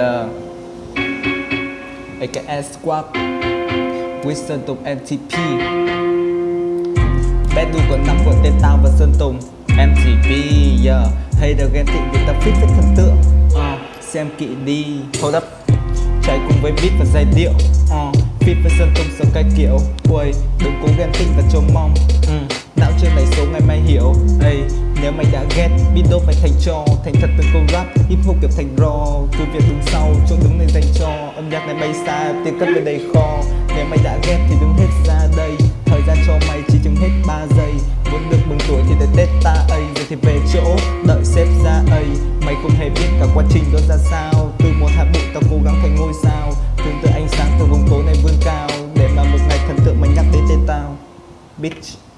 Ờ, yeah AKS Squad With Sơn Tùng MTP Battle đu còn nắm của tên tao và Sơn Tùng MTP yeah Hater được ghen tị vì ta fit với thần tượng. Uh, Xem kỹ đi. Hold up. Chạy cùng với beat và giai điệu. À, uh, Fit với Sơn Tùng sống cái kiểu Ui, đừng cố ghen tị và trông mong. Uh, Não chưa này số ngày mai hiểu nếu mày đã ghét biết đâu phải thành cho Thành thật từng câu rap, hip hop kiểu thành raw. Cứ việc đứng sau, chỗ đứng này dành cho. Âm nhạc này bay xa, tiền cất về đầy kho. Nếu mày đã ghét thì đứng hết ra đây. Thời gian cho mày chỉ chừng hết 3 giây. Muốn được mừng tuổi thì tới Tết ta ấy. Rồi thì về chỗ, đợi xếp ra ấy. Mày không hề biết cả quá trình đó ra sao. Từ một hạt bụi tao cố gắng thành ngôi sao. Tương tự ánh sáng từ vùng tối này vươn cao. Để mà một ngày thần tượng mày nhắc đến tên tao. Bitch.